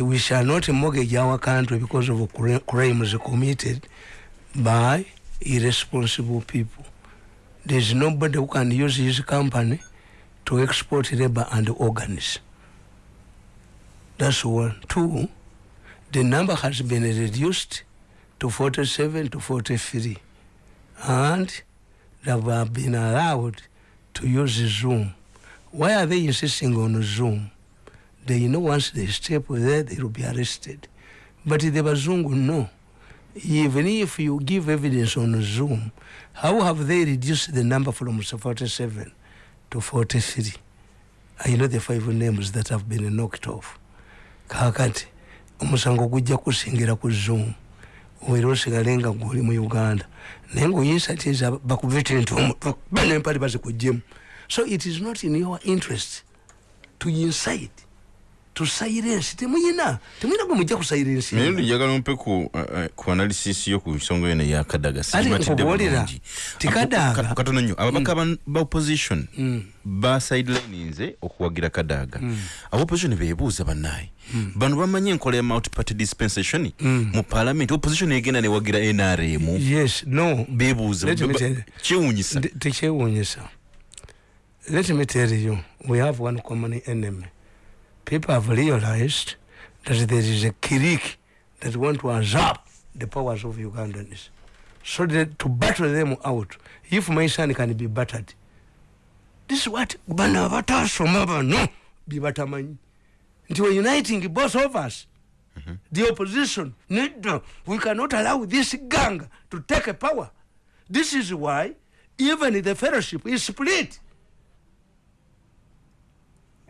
we shall not mortgage our country because of crimes committed by irresponsible people. There's nobody who can use his company to export labor and organs. That's one. Two the number has been reduced to 47 to 43 and they have been allowed to use zoom. Why are they insisting on zoom they know once they step there they will be arrested. But the bazungu no. Even if you give evidence on zoom how have they reduced the number from 47 to 43 i know the five names that have been knocked off. Kakati omusango gujja kusingira ku zoom. Era osigale nga gwoli mu uganda. Naye ngaoyinsatiza bakuvete ntibanempale bazikugjemu so it is not in your interest to incite silence temuyina temuyina gwe mujja ku silence naye njagala mpe ku uh, ku analysis yo ku nsonga yona ya kadaga. Simatidde tikadaga katono nnyo. Ababaka mm. ba opposition mm. ba sidelininze okuwagira kadaga. Mm. aba opposition beebuuza bannaye. Mm. bano bamanyi enkola ya multiparty dispensation mm. mu parliament. Opposition egenda newagira nrm yes no. Beebuuza. Kyewunyisa tekyewunyisa let me tell you we have one common enemy people have realized that there is a clique that want to usurp the powers of Ugandans. So that to battle them out, if my son can be battered, this is what Banavata Somaba no be bataman. And we're uniting both of us. Mm -hmm. The opposition, no, we cannot allow this gang to take a power. This is why even the fellowship is split.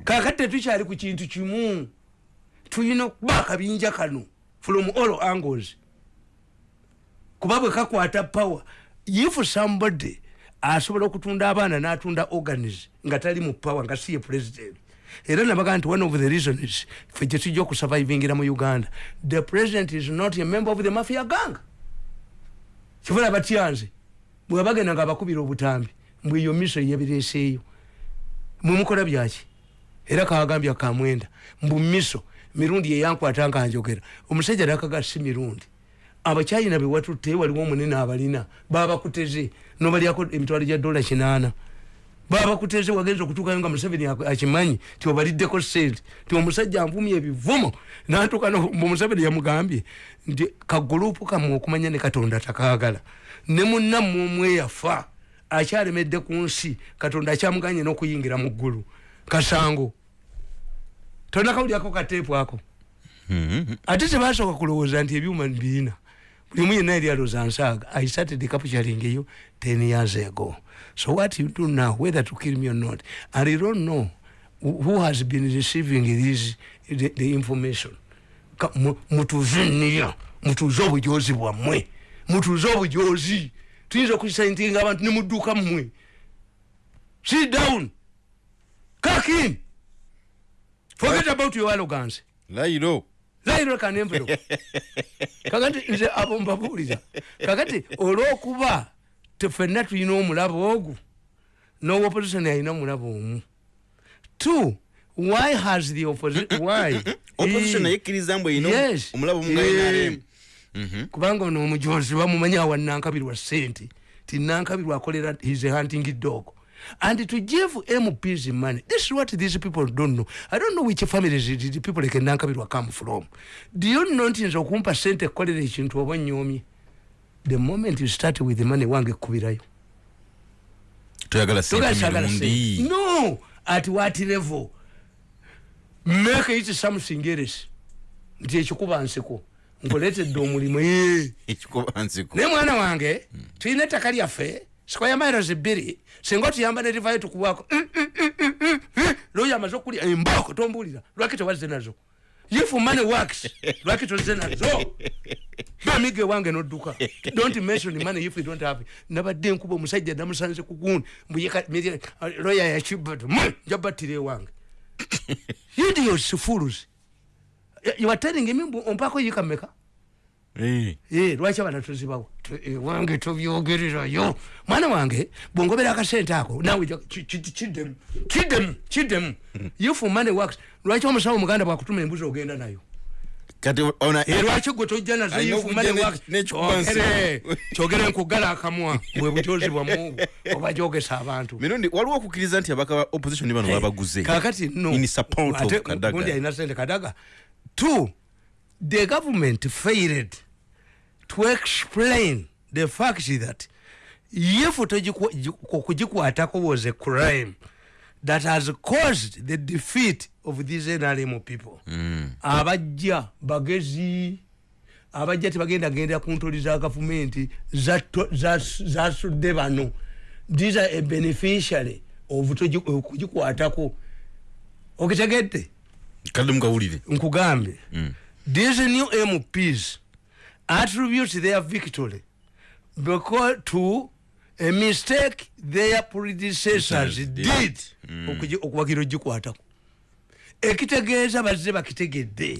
Kakati tetukyali ku kintu kimu tulina okuba akabinja kano from all angles. Kuba bwe kakwata power. If somebody asobola okutunda abaana n'atunda organis nga tali mu power nga siye president. Era nabaga nti one of the reasons fe gye tujja okusurvivingira mu uganda the president is not a member of the mafia gang. Kifuna batyanze bwe bagenda nga abakubira obutambi mbweyo miso yebireeseeyo mwemukola byaki era kagambya kamwenda mbumiso mirundi yeyankwata nga njogera. Omusajja nakaga si mirundi. Abakyayina bewatutte waliwo omunene abalina babakuteze. Nobalyako emitwalo gya dola kinaana. Babakuteze wagenza okutuukayo nga museveni akimanyi ti obaliddeko sente ti omusajja anvumya ebivumo nantuka omuseveni yamugambye nti kagurupu kamwe okumanya ne katonda takagala ne munnammwe omweyafa akyalemedde ku nsi katonda akyamuganye n'okuyingira mu ggulu kasango tonakawulyako kateepu ako mm-hmm. ate tebasooka kulowooza nti ebyuma birina bulimu yenna eri alooza nsaaga i started capturing you ten years ago. So what you do now whether to kill me or not and you don't know who has been receiving this, the, the information. Mutuze niya mutuze obujozi bwammwe mutuze obujozi tuyinza okukisaintinga abantu muduka mmwe. Sit down kakin forget about your arrogance. Lairo lairo kanembero kakati nze abo mbabuulira kakati olwokuba tefenna tulina omulabo ogwo n'opposition alina omulabo omu. Two why has the opposition why? Opposition yekkiriza mbwe ino omulabo mungainarem mhm. kubanga ono omujozi bamumanyi awa nankabirwa sente ti nankabirwa akolera his hunting dog and to give MPs money. This is what these people don't know. I don't know which families the people like Nankabirwa come from. Do you know nti nzo kumpa sente kolere ekintu oba nyomi? The moment you start with the money wange kubirayo. Tuyagala sente No, at what level? Make it something else. Nti ekikuba nsiko. Nkoletedde omulimu ye. Ekikuba nsiko. Ne mwana wange, hmm. tuyina ettaka lyaffe, sikwa ya miles bbiri, singa otuyamba ne rivayo tukuwako mm, mm, mm, lwoyo amaze okulya? Emboko tombulira lwaki tewazze nazo? If money works lwaki tozze nazo? Bamiga ewange nodduka. Don't mention money if you don't have nabadde nkuba omusajja namusanze kugundi lwoya yakibad njabattira ewange. Idiots fools. You are telling me ompako yikameka lwaki abana tuzibawo wange tobyogererayo mwana wange bwongobera akasente ako nawe kiddemu kiddemu kiddemu if money works. Lwaki omusawo omuganda bwakutuma embuzi ogenda nayo? Kati ona Eh, lwaki gwe tojja nazo Alina yifu okujja ne- n'ekikuba kyogere kyogere nkugala akamwa bwe bujozi bwamu oba jogesa abantu. Mirundi waliwo okukkiriza nti abaka ba opposition bano babaguze? kakati no. In support of ate Kadaga. gundi alina sente kadaga. Two the government failed to explain the fact that if okugikwatako was a crime that has caused the defeat of these nrm people. Mm. abajja bagezi abajja tebagenda gendera ku ntoli za gavumenti zasudde bano. These are a beneficiary of okugikwatako okitegedde kadde mukawulire nkugambye these new mps attribute their victory. Because to a mistake their predecessors Did. did okugi- okuwagira ogikwatako. Ekitegeeza bazze bakitegedde.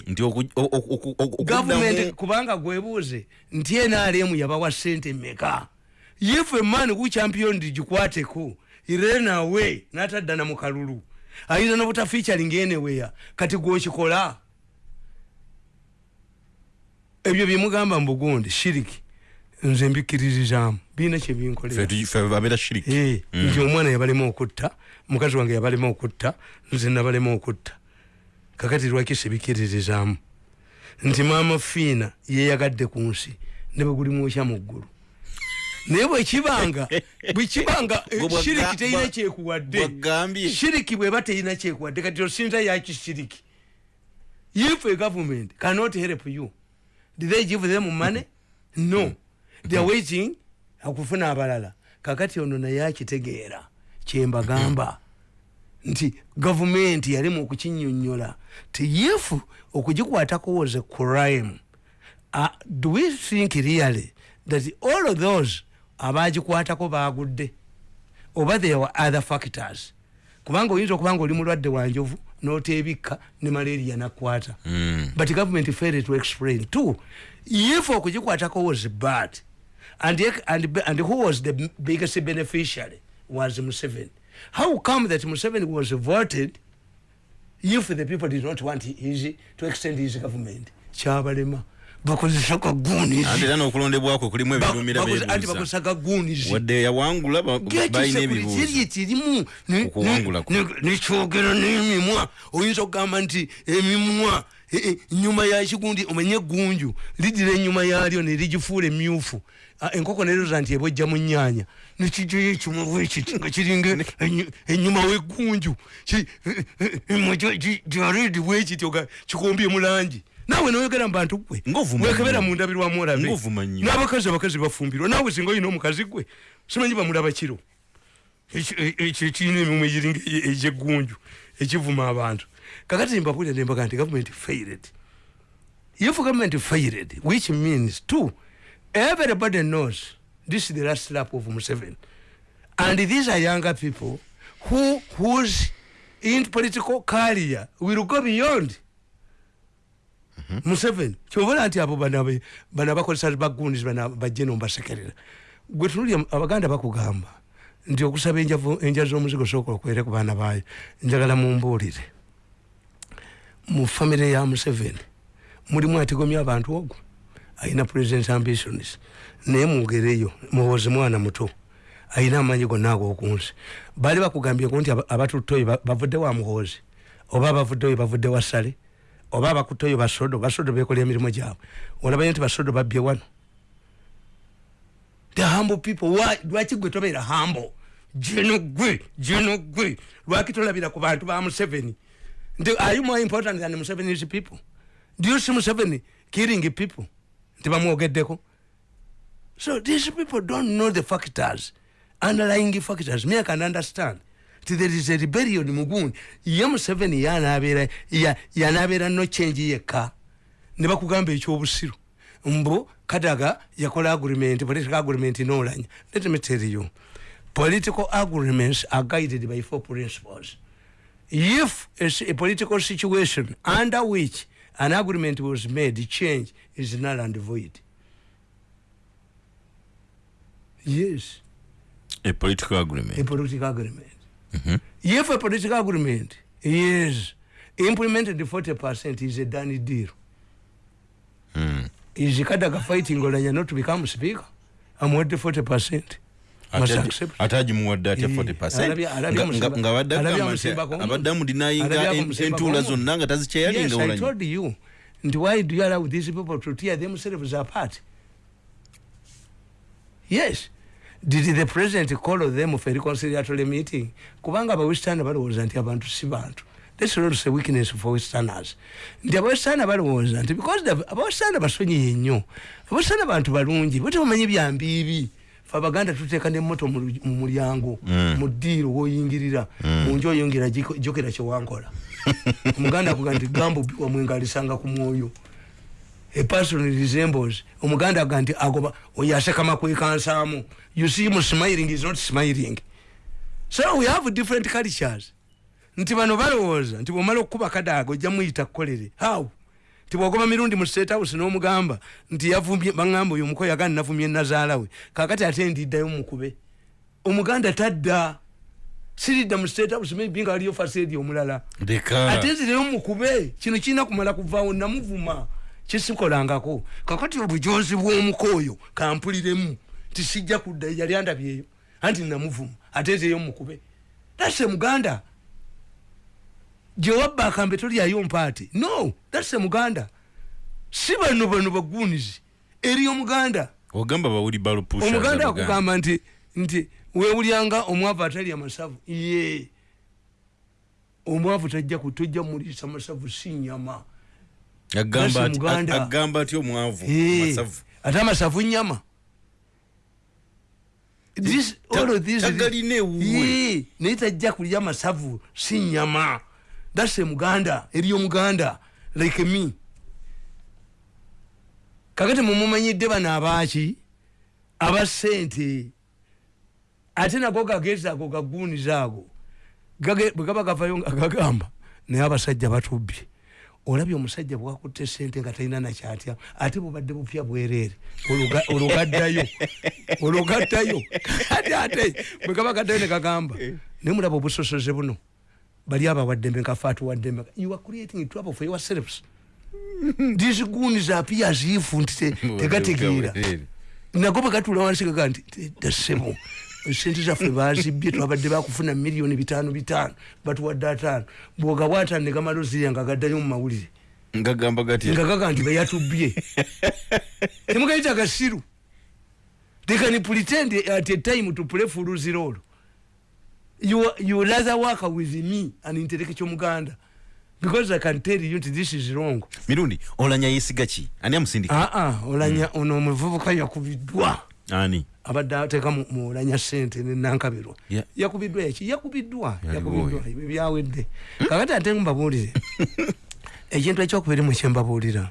Gavumenti kubanga gwebuuze nti nrm yabawa sente meka if a man who championed gikwateko irenawe nataddana mu kalulu ayinza nobuta featuring anywhere kati gwokikola ebyo byemugamba mbugundi shiriki. Nze mbikiririzaamu birina kyebinkolera Ffe tugi- ffe babeera shiriki. Eh, nti omwana yabalema okutta mukazi wange yabalema okutta nze nabalema okutta. Kakati lwaki sibikiririzaamu nti maama fiina yeyagadde ku nsi ne bwegulimwokya mu ggulu. Naye bwekibanga bwekibanga eh, shiriki terina bwa- kyekuwadde. shiriki bweba terina kyekuwadde. Kati osinza yaki shiriki if a government cannot help you did they give them money? No. They are waiting. Akufuna abalala. Kakati ono naye akitegeera. Kyembagamba. Nti gavumenti yali mu kukinyonyola. Ti if okugikwatako was a crime uh, do we think really that all of those abagikwatako bagudde oba there were other factors? Kubanga oyinza okuba nga oli mulwadde wa ni ne malaria nakwata. Mm. but government failed to explain. Two if okugikwatako was bad and, and, and who was the biggest beneficiary was museveni. How come that museveni was voted if the people did not want his, to extend his government? Kyabalema bakozesa anti kagunizi era n'okulondebwako kulimu ebirumira anti bakozesa kagunizi wadde yawangula ba- balina ebibuuzo kiri kirimu Okuwangulako. nekyogera n'emimwa. Oyinza okugamba nti emimwa eh, eh, nyuma yakigundi omanye eggunju lidira enyuma yalyo nerigifuula emyufu enkoko neroza nti ebojja mu nyanya nekijoyo ekimwa bwekiti nga kiringa enyu- enyuma weggunju jaredi bwekityo ga kikombye mu langi naawe noyogera mu bantu gwe wekebera nnyo. mundabirwamu olabe n'abakazi abakazi bafumbirwa. Naawe singa olina omukazi gwe simanyi bamulaba kiro? Ekyo ekirina emimu egiringa e- egyeggunju ekivuma abantu. Kakati mbapulira nembaga nti government failed. If government failed which means two everybody knows this is the last lap of Museveni. And these are younger people who whose in political career will go beyond museveni. Kyobola nti abo bana bakozesa bagundi bana bajje nombasekerera. Gwe tunulya abaganda bakugamba nti okusaba enja z'omuzigo sooka okwere ku baana baayo njagala mumbuulire. Mu famire ya museveni mulimu atigomya abantu ogwo. Ayina president ambitions. Naye mugereyo muwozi mwana muto. Ayina amanyi gonna ag'okunsi. Baali bakugambyeku nti aba- abatutta oyo ba- bavudde wa muhoozi oba abavudde oyo bavudde wa sale oba abakutta oyo basodo basodo bekola emirimu gyabwe. Olabayo nti basodo babbye wano. The humble people lwaki gwe tobeera humble? Jeno gwe jeno gwe. Lwaki tolabira ku bantu ba museveni? Nti are you more important than museveni's people? Do you see museveni killing people? Nti bamwogeddeko. So these people don't know the factors underlying factors. Me i can understand ti there is a rebellion mugundi ye museveni yanabeera ya- yanabeera no change yekka ne bakugamba ekyobusiru mbu kadaga yakola agreement political agreement nolanya let me tell you political agreements are guided by four principles. If a political situation under which an agreement was made change is null and void. Yes. A political agreement. A political agreement if a political agreement is implemented 40 percent is a done deal. Is kadaga fighting olanya not to become speaker? Amuwadde 40 percent. Ate agimuwadde atya Eh, 40 alabye- alabye amusimba- nga badde alabye agamba nti amusimbako omu- abadde amudinayinga alabye amusimbako entuula zonna nga tazikyeyalinga you. Nti why do you allow these people to tear themselves apart? Yes did the president call them for a reconciliatory meeting? Kubanga abawestern balowooza nti abantu si bantu. Thats not a weakness for westerners. Nti abawestern balowooza nti because abawestern basonyiye nnyo abawestern bantu balungi bo tebamanyi byambiibi fe abaganda tuteeka nemoto mu mulyango Mm. mu ddiiro woyingirira mu nju oyongera jokera kyewankola omuganda akuga nti gambo wamwenga alisanga ku mwoyo a person resembles. Omuganda aga nti agoba oyo asekama kwekansaamu you see him smiling is not smiling. So we have different cultures. Nti bano balowooza nti bwomala okukuba kadaaga ojja muyita kukolere. How? Nti bwogoba mirundi mu state house n'omugamba nti yavumbye baŋŋamba oyo omukoyo agandi navumye nazaala we. Kakati ate ndiddayo mukube. Omuganda tadda. Siridda mu state house maybe nga aliyo faseedi omulala. Ate nzireyo mukube kino kirina kumala kuvaawo namuvuma kisikolangako kakati obujozi bw'omukooyo kampuliremu. Tisijja kudda yali andabyeyo. Anti namuvuma ate nzireyo mukube. Thats muganda. Gyewabba akambe tolyayo mpaati no thats muganda. Si bano bano bagunizi eri omuganda. Ogamba bawuli balupusha omuganda akugamba nti nti wewulyanga omwavu atalya masavu ye. Omwavu tajja ku- tojja mulisa masavu si nyama agamba ati omwavu ate amasavu nyama tagalina ewuwe. Ye, naye tajja kulya masavu si nyama thats a muganda eri omuganda like me. Kakati mumumanyidde bano abaaki abasente ate nago gagezi ago gaguniza ago bwe gaba gavayo nga gagamba naye abasajja batubbye olabye omusajja bwakutte sente nga talina nakyatya ate bubadde bupya bwereere. Oluga- olugaddayo olugaddayo. Ate ate bwe gaba gaddayo ne gagamba naye mulaba obusosoze buno bali abawaddembe nkafe atuwaddembe you are creating trouble for yourselves. These goons appear as if nti te- tegategeera. nago bwegatula wansi gaga nti dasebo sente zaffe bazibye twabadde bakufuna miliyoni bitano bitano batuwadde ataano. Bwogabwa ataano negamala ozirya nga gaddayo mu mawulire. Ngagamba gatya nga gaga nti beyatubbye temugayita gasiru. They can pretend at a time to play fuluzi role. You, you rather work with me an intellectual muganda. Because i can tell you nti this is wrong. Mirundi olanya yesiga ki ani amusindika? Aa olanya ono omuvubuka yakubiddwa ani? Abadde ateeka mu- mulanya sente nenankabirwa yakubiddwa eki? Yakubiddwa. Yakubiddwa. Ebyo byawedde. Kakati ate mbabuulire. Ekintu ekyokubiri mu kyembabuulira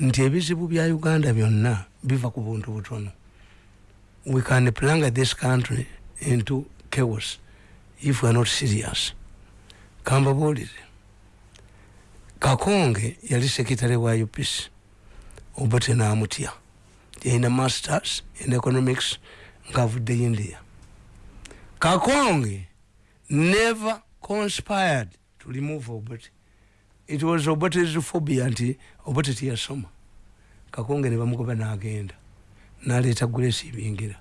nti ebizibu bya uganda byonna biva ku buntu butono. We can planga this country into chaos if we are not serious. Kambabuulire kakonge yali sekitale wa upc obote namutya yalina masters in economics ngaavuddeyo india. Kakonge never conspired to remove obote it was obote's phobia nti obote tiyasoma kakonge ne bamugoba n'agenda naleeta grace ibingira.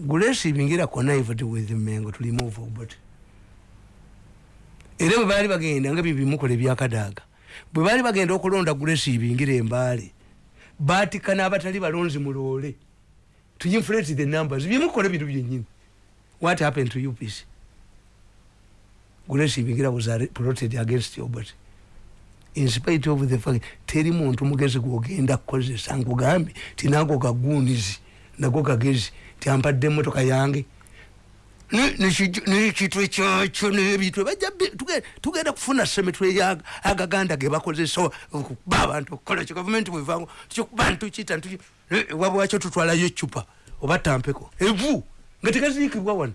Grace ibingira connived with mengo to remove obote era bwe baali bagenda nga byebimukola ebyakadaaga bwe baali bagenda okulonda grace ibingira embaale batika n'abatali balonzi muloole to inflate the numbers. Byemukola bintu byenyini. What happened to upc grace ibingira was plotted against obert in spite of the fact teri muntu mugezi gwogenda kukozesa nkugambye tinago kagunizi nago kagezi tyampadde emotoka yange nekitwe kyakyo nebitwe tugenda kufuna semetwe ya agaganda gebakozesa okuba abantu okukola kyo gavumenti bwevango kyokuba ntukita ntuki wabwakyo tutwalayo ecupa oba tampeko evu nga tegaziikibwa wano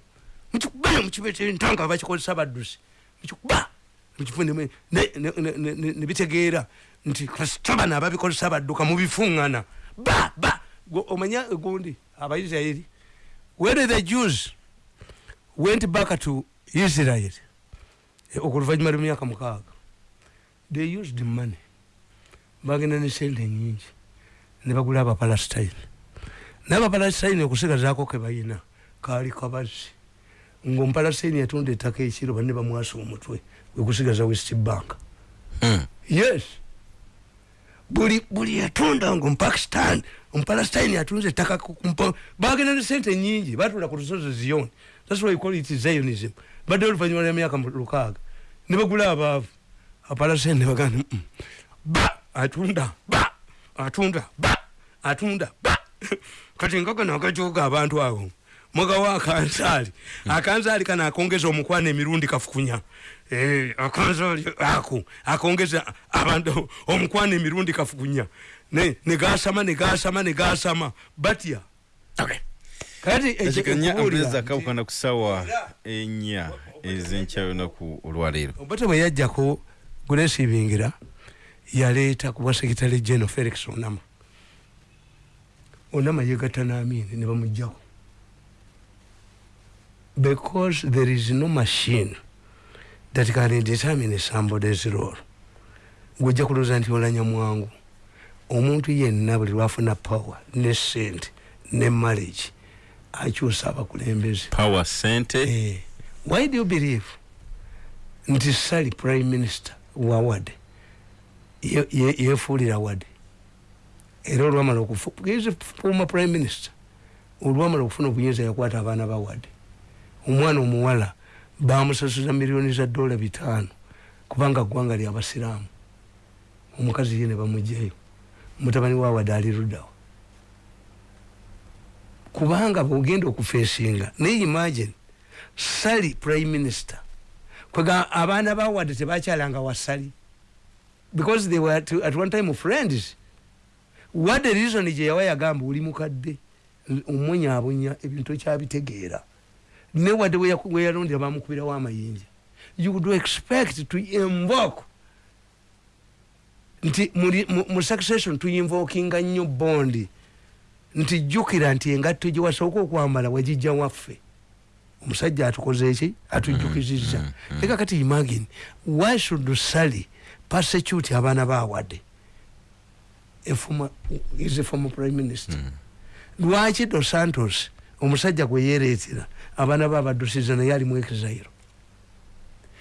mukikuba mukibete ntanga bakikozesa baddusi mukikuba nebitegeera nti kasita bano ababikozesa badduka mubifuŋŋana ba ba omanya gundi abaisirairi where the jews went back to israel. Eh, okuluvanyuma lwemyaka mukaaga. They used money. Bagenda ne sente nyingi nebagula abapalestine. Nabapalestine okusigazaako kebalina kaali kabazi ngaomupalestine yatunda ettaka ekiro banne bamwasa omutwe wekusigaza west bank. Hmm. yes. Buli buli yatunda nga omupakistan omupalestine yatunze ettaka bagenda ne sente nyingi batula ku lusozi ziyoni thats why we call it zionism. Badde oluvanyuma lwemyaka mu- lukaaga ne bagula abaavu apalestine ne bagamba "Mm, ba atunda ba atunda ba atunda ba. Kati nkagano agajoga abantu abo mugawa akanzaali akanzaali kano akongeza omukwana emirundi kafukunya. Eh, akanzaali ako akongeza abantu omukwana emirundi kafukunya. Ne- negasama negasama negasama batya Okay. Ekikanya nti- akawukana ku ssaawa ennya ez'enkya olunaku olwaleero. Obote bwe yajjako gulesibingira yaleeta ku bwa sekitale general felix onama onama yegatta n'amini ne bamugjako because there is no machine that can determine somebody's role. Gwojja kulooza nti olanya mwangu omuntu yenna buli lwafuna power ne sente ne marriage akyusa abakulembeze power sente Eh, why do you believe? Nti sali prime minister wa wade ye- ye- yefuulira wade era olwamala okufu he is a former prime minister olwamala okufuna obuyinza yakwata abaana ba wade omwana omuwala bamusasuza miliyoni za dola bitaano kubanga ggwanga lyabasiraamu omukazi ye ne bamugjayo mutabani wa wade ali luddawa kubanga bwogenda okufeesinga naye imagine sali prime minister kwega abaana ba wade tebakyalanga wa sali because they were to, at one time friends. Wadde reason gye yawa yagamba oli mukadde? Omwenyaabonya ebintu ekyabitegeera. Ne wadde we yaku- we yalondera bamukubirawo amayinja you would expect to invoke nti mu succession tuyinvokinga nnyo bondi nti jjukira nti engatto gye wasooka okwambala wagijja waffe. Omusajja atukoze eki atujjukizizza. Eka kati imagine why should sally persecute abaana former- is a former prime minister. Lwaki dos santos omusajja gwe yereetera abaana be abaddusiza naye ali mu exile?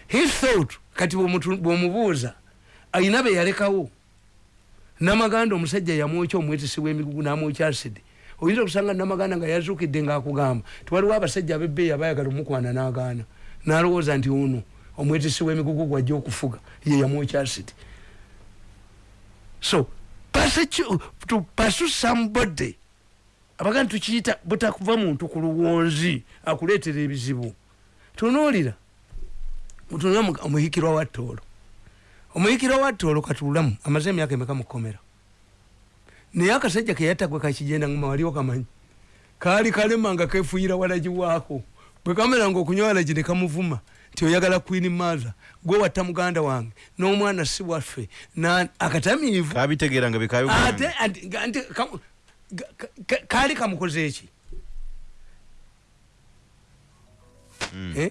He thought kati bw'omubuuza ayina be yalekawo namaganda omusajja yamwokya omwetesi w'emigugu n'amwokya acid. Oyinza okusanga namaganda nga yazuukidde ng'akugamba tiwaliwo abasajja ab'ebbeeyi abayagala omukwana n'agaana. N'alowooza nti ono omwetesi w'emigugu gwajja okufuga ye yamwokya acid. So pursue somebody abaganda tukiyita butakuva muntu ku luwonzi akuleetera ebizibu. Tunuulira mutunula omuhikirwa wa ttoolo omuyikira wa ttoolo katulamu amaze emyaka emeka mukomera naye akasajja keyatagwe kakigenda nguma waliwo kamanyi. Kaali kalema nga kefuuyira walagi waako. Bwe kamera nga okunywa walagi ne kamuvuma nti oyagala queen mother gwe watta muganda wange n'omwana si waffe akatamiivu. Kabitegeera nga ate bekayogera anti- ga- anti kamu- ga- ka- ka- kaali kamukoze eki Eh?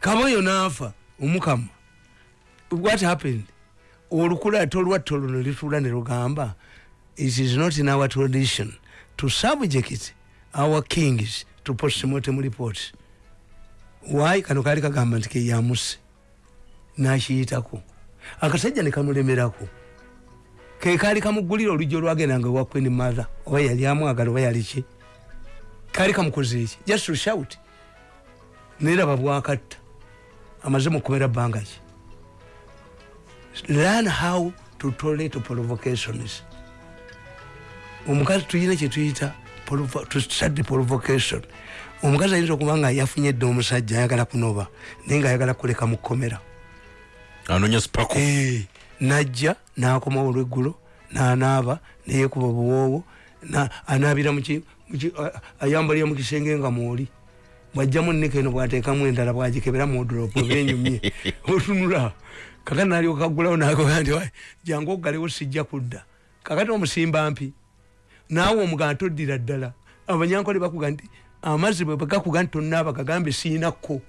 kamoyo naafa omukama what happened? Olukulata olwatta luno litula ne lugamba it is not in our tradition to subject our kings to postmortem reports. Why? Kano kaali kagamba nti keyamuse nakiyitako. Akasajja ne kamulemerako. Ke kaali kamugulira olujja olwagendanga ewa queen mother oba yali amwagala oba yali ki? Kaali kamukoze eki just to shout. Neraba bwakatta. Amaze mukomera bbanga ki learn how to tolerate provocations omukazi tuyina kyetuyita provo- to study provocation. Omukazi ayinza okuba nga yafunye dde omusajja ayagala kunoba naye nga ayagala kuleka mukomera anonya spako Eh, najja nakomawo olweggulo nanaaba neyekuba buwoowo na- anaabira muki- muki- ayambalira mu kisenge nga mwoli. Bwajjamu nika eno bwateekamu endala bwagikebera muodropu benyumye otunula kakati nalyoka kaggulawo nagoga nti "Wai, jangu oggalewo sijja kudda. Kakati omusimba mpi? Naawe omugana toddira ddala. Abanyankole bakuga nti amazzi bwe bagakuga nti tonaaba gagambe siinakko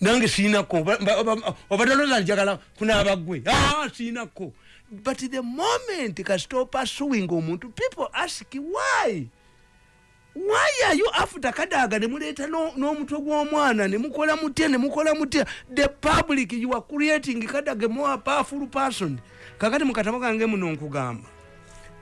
nange siinako oba taloza njagala kunaaba gwe Ah, siinako but the moment kasita opasuing omuntu people ask why why are you after kadaga nemuleeta no- n'omutwe gw'omwana nemukola mutya nemukola mutya. The public you are creating kadaga more powerful person. Kakati mukatabo kange muno nkugamba.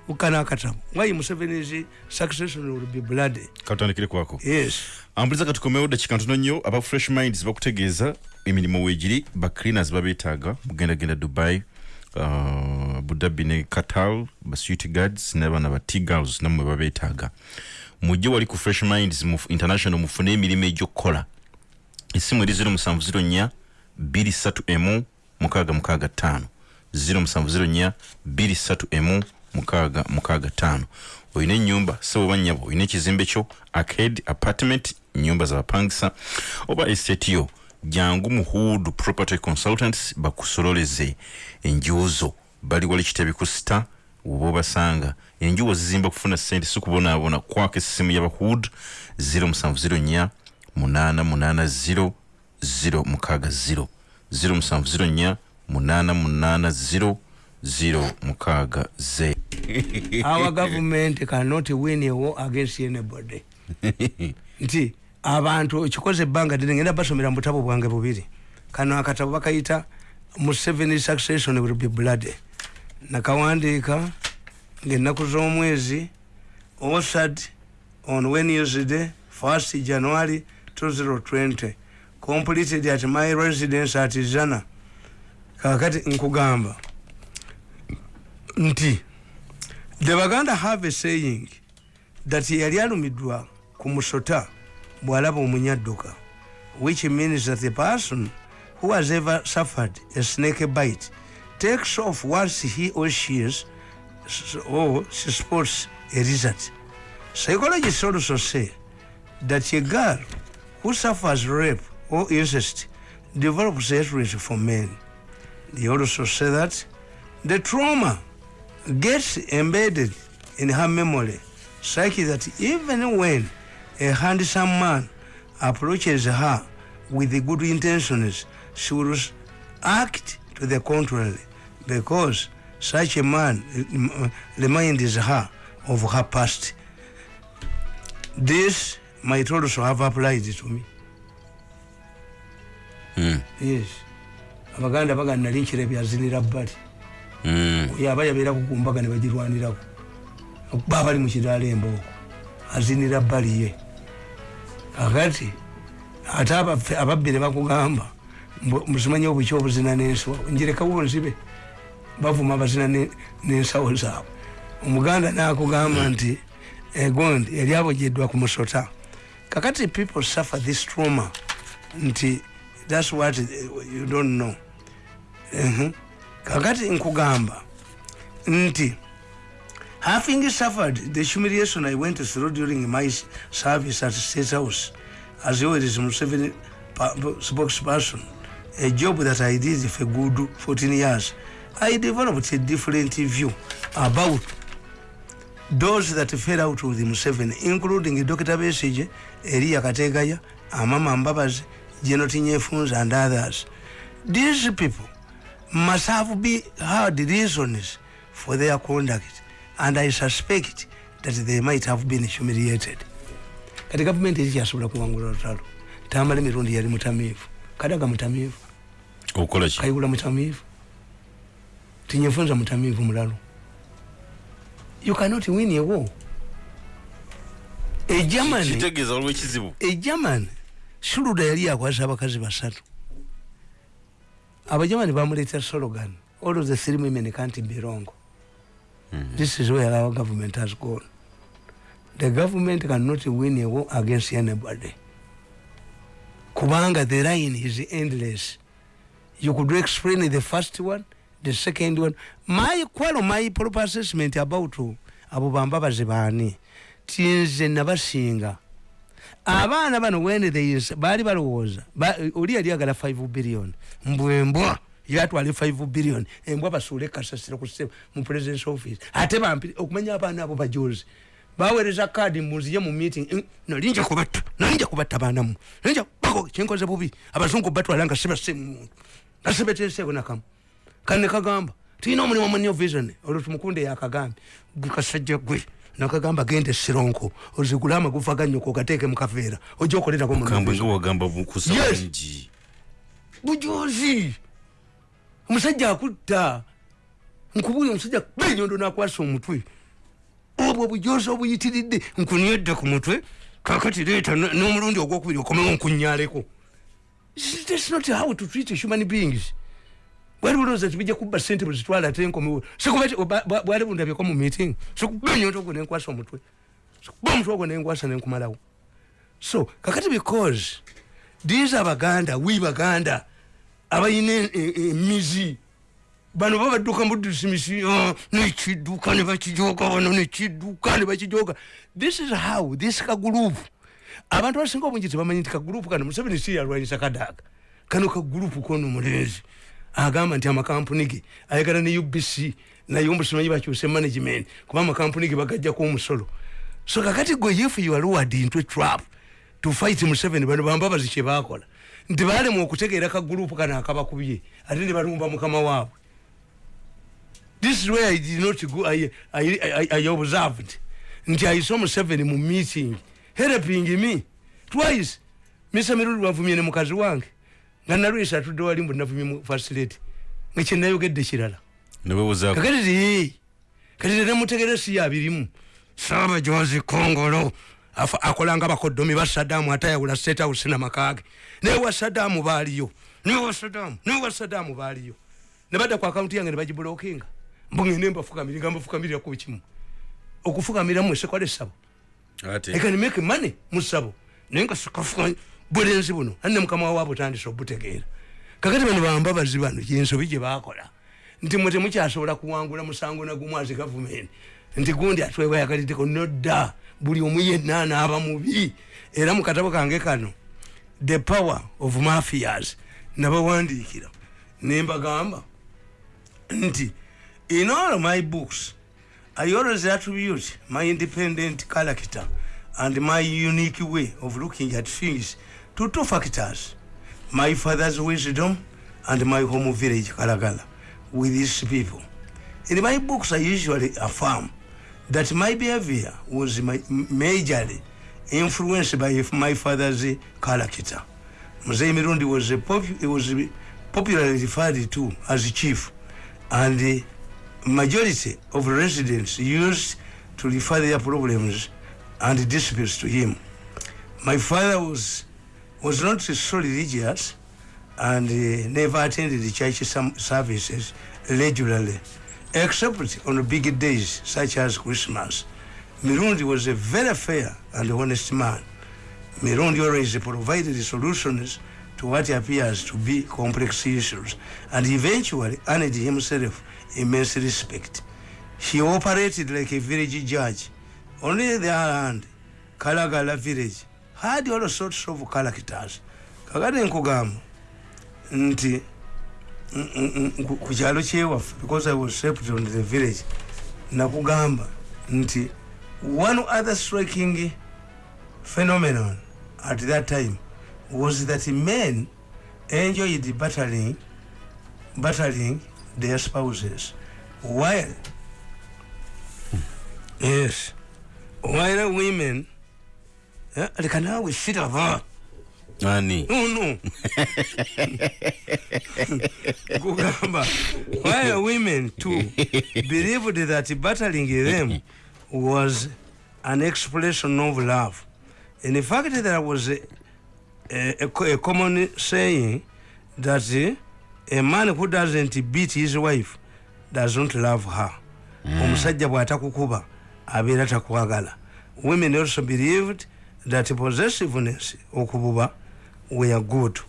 Ukana akatabo. Why museveni's succession will be bloody katandikire kwako. Yes. Ambuliza katukomewo dakika ntono nnyo aba fresh minds bakutegeeza emirimu weegiri ba cleaners babeetaaga mugendagenda dubai uh, budabi ne qatar ba security guards n'abaana ba tigals nammwe babeetaaga mujje wali ku fresh minds mu international mufune emirimu egy'okukola essimu eri 0704 23 mukaaga mukaaga ttaano 0704 23 mukaaga mukaaga ttaano olina ennyumba sebo banyabo olina ekizimbe kyo arcade apartment nyumba zabapangisa oba estate yo. Jangu mu hood property consultants bakusololeze enjuuzo bali wali kitebi ku sita oba obasanga enjuwo zizimba kufuna sente si kubonaabona kwako essimu yaba hood 0704 880 0 mukaaga 0 0704 880 0 mukaaga 0 our government cannot win a war against anybody. Nti abantu kikoze ebbanga ddene ngenda basomera mu butabo bwange bubiri. Kano akatabo bakayita museven succession will be bloody. Nakawandiika ngaennaku z'omwezi osad on wednesday 1st january 2020 completed at my residence at zana. Kakati nkugamba nti the baganda have a saying that yali alumiddwa ku musota bw'alaba omunyadduka which means that the person who has ever suffered a snake bite takes off once he or she is or she oh, spots a result psychologists also say that a girl who suffers rape or incest develops hatred for men. They also say that the trauma gets embedded in her memory such that even when a handsome man approaches her with the good intentions she will act to the contrary because such a man uh, reminds her of her past. This might also have applied to me. Mm. yes. Abaganda bagana nali nkirabye azinira bbali Mm. yaba yabeeraku ku mbaga ne bagirwanirako. Okuba bali mu kiraala embooko azinira bbali ye. Kakati ate ababbi ne bakugamba mbu- musimanye obuki obuzina n'ensawo njirekawo nzibe bavuma abazina ne- n'ensawo zaabwe. Omuganda nakugamba nti egondi yali abojeddwa ku musota. Kakati people suffer this trauma nti thats what eh, you don't know. Mhm. kakati nkugamba nti having suffered the humiliation i went through during my service at state house as always museveni spokesperson a job that i did for good 14 years i developed a different view about those that fell out with museveni including dr besige eliya kategaya amama mbabazi jenoti nyefunza and others. These people must have be had reasons for their conduct and i suspect that they might have been humiliated. Kati gavumenti ekikyasobola kuwangula lutalo tamala emirundi yali mutamiivu. Kadaga mutamiivu? Okukola ki? Kayigula mutamiivu tinyefunza you cannot win a war. E German kitegeeza waliwo ekizibu e german suluda yali yakwasa abakazi basatu. Abajamani bamuleeta slogan all of the three women can't be wrong. Mm-hmm. This is where our government has gone. The government cannot win a war against anybody. Kubanga the line is endless. You could explain the first one the second one. My kwalo my proper assessment about abo bambabazi baani tinze nabasinga. Abaana bano when they baali balowooza ba- oli yali agala 5 billion. Mbwembwa yatwale 5 billion. Embwa basuule kasasiro ku ssebo mu presidence office. Ate bampire okumanya abaana abo bajozi. Baweereza kaadi munzije mu meeting. "Mm, nalinja kubatta nalinja kubatta baanamu nalinja bako kyenkoze bubi. Abazungu batwala nga sibasse muntu nasebeteseeko nakamu kane kagamba tulina omulimu munyo vision. Olwo tumukunde yakagambye gwe kasajja gwe nakagamba gende sironko ozigule amagufa ganyoko ogateeke mukaveera ojja okolerako bujozi omusajja akutta. Nkubuya omusajja benyondo nakwasa omutwe. Obwo bujozi obuyitiridde nkunyedde ku mutwe kakati leeta n'omulundi ogwokubiri okomewo nkunyaleko thats not how to treat human beings bwali bulowooza tibijja kubba sente bwezitwala ate nkomewo bwali bundabyeko mu meeting. Sikubenyondo ogwo nenkwasa omutwe. Sikuba omutwe ogwo nenkwasa nenkumalawo so kakati because these abaganda we baganda abayina emizi bano babadduka mudisimisi nekidduka nebakijoga bano nekidduka nebakijoga. This is how this kagurupu abantu abasinga obungi tebamanyi nti kagurupu kano museveni si yalwanyisa kadaaga kano kagurupu kono mulenzi agamba nti amakampuni ge ayagala ne ubc naye omusimanyi bakyuse management kuba amakampuni ge bagajjako omusolo. So kakati gwe if you are lured into trap to fight museveni bano bambabazi kyebakola nti balemu okutegeera kagurupu kano akabakubye ate ne balumba mukama waabwe. This is where i did not go i, I, I, I observed. Nti i saw museveni mu meeting helping me twice. Misa mirundi lwavumye ne mukazi wange nga nalwisa atudde wali mbu navumye mu facility nga kyenayogedde kirala. Kakati ti kati tenemutegere si yabirimu saabajozi kongolo akolanga bakoddomi ba sadamu ate ayawula state house namakage newa sadamu baaliyo. Newa sadamu newa sadamu baaliyo. Nebadda ku akawunti yange nebagibulokinga mbugende mbafukamiri nga mbafukamirira ku kimu. Okufukamira mwe sekwale sabo ate. I can make money musabo naye nga sikafuka bulenzi buno anne mukama waabwe otandise obutegeera. Kakati bano bambabazi bano yensobi gye bakola nti mwe temukyasobola kuwangula musango nagumu azi gavumenti nti gundi atwewayagaliddeko nodda buli omu yenna anaaba mubi. Era mu katabo kange kano the power of mafias nabawandiikira nembagamba nti in all my books I always attribute my independent character and my unique way of looking at things to two factors my father's wisdom and my home village, Kalagala, with these people. In my books, I usually affirm that my behavior was my, majorly influenced by my father's character. Mzee Mirundi was, a he was popularly referred to as chief, and the majority of residents used to refer their problems and disputes to him. My father was was not so religious and uh, never attended the church services regularly, except on big days such as Christmas. Mirundi was a very fair and honest man. Mirundi always provided solutions to what appears to be complex issues and eventually earned himself immense respect. He operated like a village judge. Only the other hand, Kalagala village had all sorts of characters. Kakati nkugamba nti ku- kyalo kyewaffe because I was shaped on the village nakugamba nti one other striking phenomenon at that time was that men enjoyed battling battling their spouses while yes while women leka naawe siraba ani no kugamba while women too believed that battling them was an expression of love? In fact there was a, a, a, a common saying that a man who doesn't beat his wife doesn't love her. Omusajja bw'atakukuba abeera takwagala. Women also believed that possessiveness okububa were good.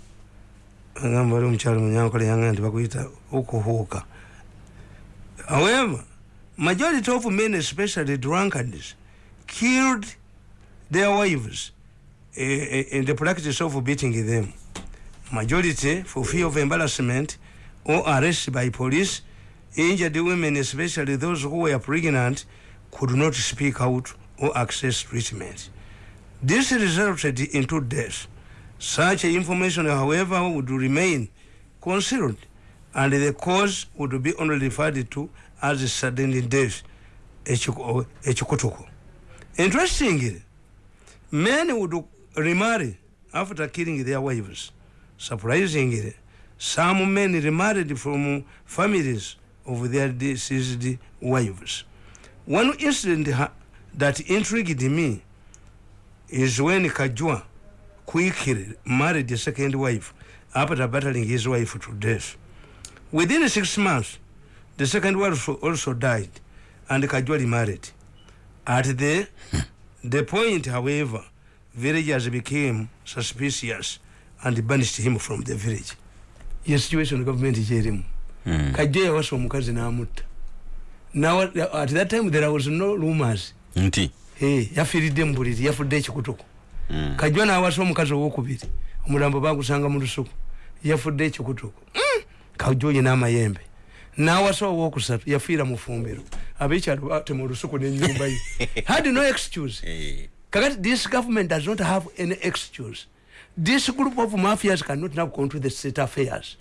Agamba oli omukyalo munyankole yanga nti bakuyita okuhuuka however majority of men especially drunkards killed their wives uh, in the practice of beating them. Majority for fear of embarrassment or arrest by police injured women especially those who were pregnant could not speak out or access treatment this resulted into death. Such information however would remain concealed and the cause would be only referred to as sudden death ekikutuko interestingly men would remarry after killing their wives. Surprisingly some men remarried from families of their deceased wives. One incident that intrigued me is when kajua quickly married a second wife after battling his wife to death. Within six months the second wife also died and kajua remarried at the the point however villagers became suspicious and banished him from the village. Ye situation government kyerimu Mm. kajja yawasa omukazi n'amutta. Now, at that time there was no rumors. Nti? hey, yafiiridde mu buliri yafudde ekikutuko Mm. kajwa n'awasa omukazi owokubiri omulambo bagusanga mu lusuku yafudde ekikutuko mm! kajja oyo n'amayembe n'awasa owokusatu yafiira mu fumbiro abekyalo batema olusuku n'enyumba ye had no excuse. Eh, kakati this government does not have any excuse. This group of mafias cannot now control the state affairs.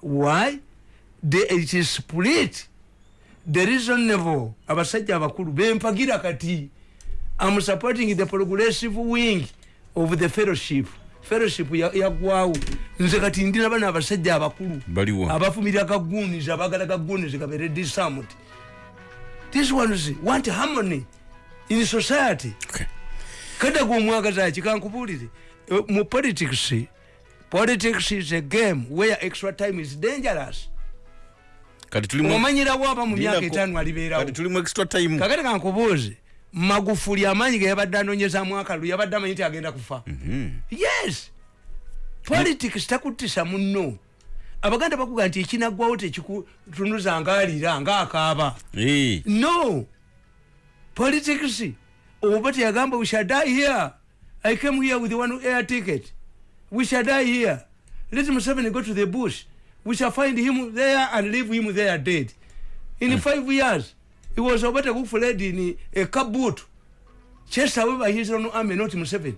Why? The, it is split. The reasonable abasajja abakulu bempagira kati am supporting the progressive wing of the fellowship. Fellowship ya- yagwawo nze kati ndina bana abasajja abakulu. Abafumirira kagunis abagala kagunis kabere disarmed these ones want harmony in society? Okay. kadaga omwagaza ki kankubulire Eh, mu politics politics is a game where extra time is dangerous. Kati tulimu omanyirawo aba mu myaka etaano alibeerawo. kati tulimu extra time. Kakati kankubuuze magufuli amaanyi ge yabadde anoonyezamu akalu yabadde amanyi nti agenda kufa. Mhm. yes. Politics takuttisa munno. Abaganda bakuga nti ekinaggwawo tekikutunuza ngaalira ngaakaaba Eh, no. Politics oba teyagamba we shall die here. I came here with one air ticket. We shall die here. Let museveni go to the bush. We shall find him there and leave him there dead. In five years he was obata kufuled in a kabut chased away by his own army not museveni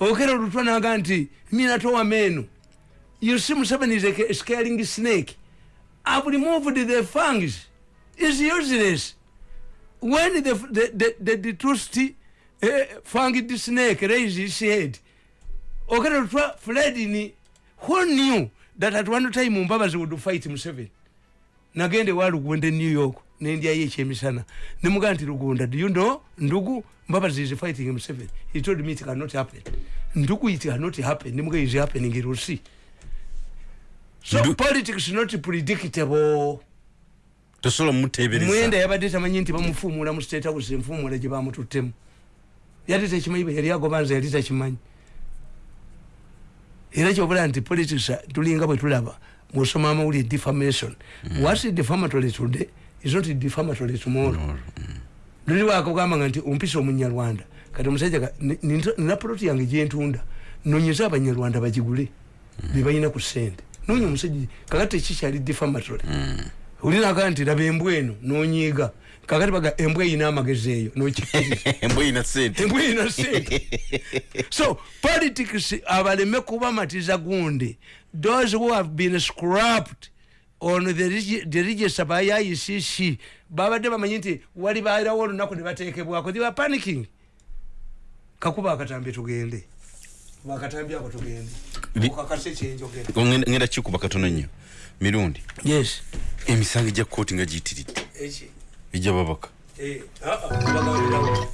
okera olutwa naga nti minatowa meno. You see museveni is a scaring snake. I've removed the fangs. Is useless. When the the the, the, the trusty uh, fanged snake raised his head okera olutwa fled in. Who knew that at one time mbabazi would fight museveni nagende wa lugunda new york nendyayo ekyemisana nemugaa nti lugunda do you know? Ndugu mbabazi is fighting museveni he told me it cannot happen. Ndugu it cannot happen. Nemuga is happening you see. So Ndu- politics not predictable. Tosobola mumuteebereza mwenda yabadde tamanyi nti bamufuumuula mu state house enfuumuula gye bamututtemu. Yali tekimanyi bwe yali agobanza yali takimanyi. Era kyobula nti politics tulinga bwe tulaba bwosoma amawulire defamation whats defamatory today is not defamatory tomorrow. Luliwo akagamba nga nti ompisa omunyarwanda. Kati omusajja ka- ni- ni- nina poloti yange gyentunda nonyeza abanyarwanda bagigule bebalina ku sente nonya omusajja kakati tekikyali defamatory. Olinaga nti laba embwa eno nonyiiga. Kakati baga embwa eyina amagezi eyo nokikiriza. Embwa erina sente embwa erina sente so politics abaleme kubamatiza gundi those who have been scrapped on the, the register by icc babadde bamanyi nti wali bairawo olunaku ne batekebwako they were panicking. Kakuba akatambi tugende. Bakatambi ako tugende. Okakase kyenjogera Ngenda- kikuba katono nnyo. Mirundi yes. emisango egya kooti nga giyitiridde. Ejja babaka. Eh, ah, ah, nabagambirawo.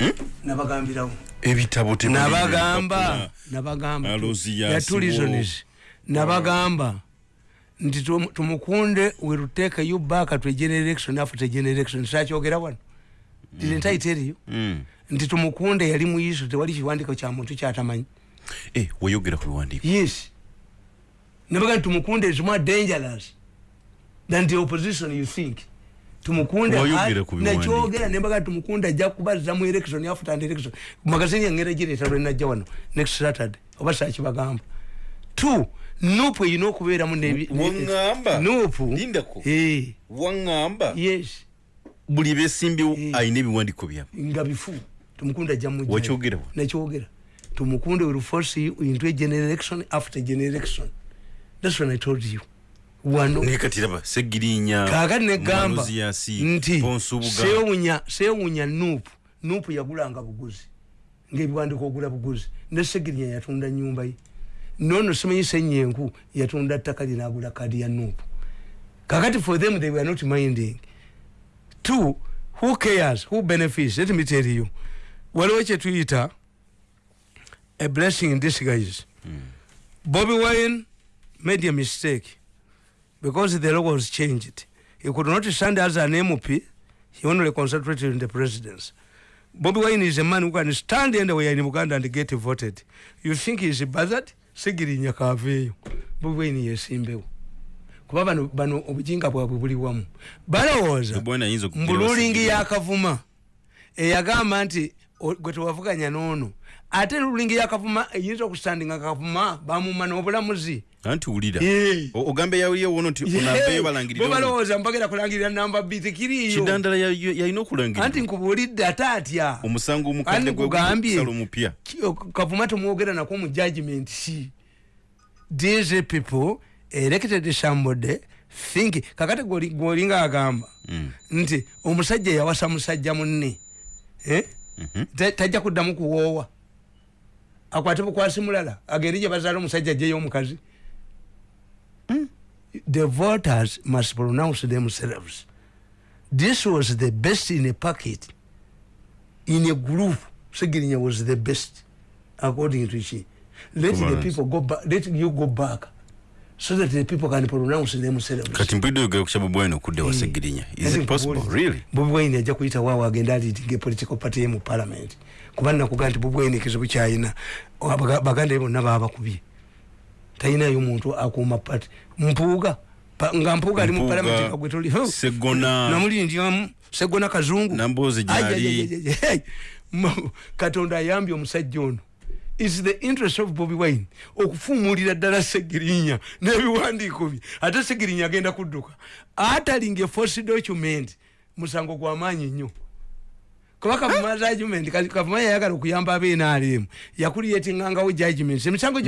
Nabagambirawo. Ebitabo nabagamba. nabagamba. Alozi ya yatulizonis nabagamba nti tum- tumukunde will take you back to a generation after generation. Sakyogera wano. Didn't i tell you? Mm. nti tumukunde yali muyiso tewali kiwandiko kya muntu kyatamanyi. Eh, weyogera ku biwandiiko yes. Nabaga nti tumukunde is more dangerous than the opposition you think. Tumukunde Wayogera ha- ku biwandiiko. nakyogera nembaga tumukunde ajja kubaza mu election after and election. Magazini yangera gireeta lwenajja wano next saturday. Oba sakibagamba two nupu erina okubeeramu nebi- ne- waŋŋamba nupu. Lindako Eh, waŋŋamba yes. Buli beesimbyewo Eh. alina ebiwandiiko byabwe. Nga bifu. Tumukunde ajja mujja wakyogera wa? Nakyogera tumukunde will force you into a general election after general election. That's when i told you. Wano. Nekatiraba segirinya kakati negamba Manoziyasi, nti Ponsubuga. sewunya sewunya nuupu nuupu yagulanga buguzi. Ngaebiwandiko ogula buguzi. Ne segirinya yatunda nyumba ye nono simanyi senyenku yatunda ttaka lye nagula kadi ya nuupu. Kakati for them they were not minding. Two who cares? Who benefits? Let me tell you. Waliwo kyetuyita a blessing in disguise. Bobi wine made a mistake. Because the law was changed he could not stand as an mp he only concentrated in the presidency bobi wine is a man who can stand anywhere in uganda and get voted. You think he is buzzard sigirinya kaveeyo bobi wine yesimbewo. Kuba bano bano obujinga bwabwe buli wamu. Balowooza mbululingi Sigirinya. yakavuma. Eyagamba nti gwe tewavuganya noono ate lulingi yakavuma eyinza okusandinga kavuma bamuma n'obulamuzi anti wulira. O- ogambe yawulyewo wono nti onambeyo balangirire bo balowooza mpagera kulangirira namba b tekiriiyo kidandala ya- ya- yalina okulangirira anti nkubuulidde ate atya omusango Ani omukadde nkugambye. gwesala omupya Ki- kavuma temwogera nako mu judgment si these people elected somebody think kakati gwoli- gwolinga agamba Mm. nti omusajja yawasa musajja munne eh? Mhm. Ta- tajja kuddamu kuwoowa akwate bukwasi mulala agende gye bazaala omusajja ajjeyo omukazi the voters must pronounce themselves. This was the best in a packet in a group segirinya was the best according to she. Let the Kubalance. people go back let you go back so that the people can pronounce themselves. Kati mpulidde oyogera ku kya bobi wine okudde wa segirinya is it possible? Really? Bobi wine ajja kuyita waawo agenda aliitinga political party ye mu parliament kuba nakuga nti bobi wine ekizibu kyayina baganda bonna baabakubye talinayo muntu akuuma party mpuuga nga mpuuga ali mu parliament nga gwe toli Huh. Segona. kazungu. Katonda ayambye omusajja ono. Is the interest of bobi wine okufuumulira ddala segirinya n'ebiwandiiko bye. Ate segirinya agenda kudduka. Atalinga eforce document musango gwamaanyi nnyo kuba kavuma judgment kati kavuma yayagala okuyamba abenaremu yakuliyetingangawo judgment. Emisango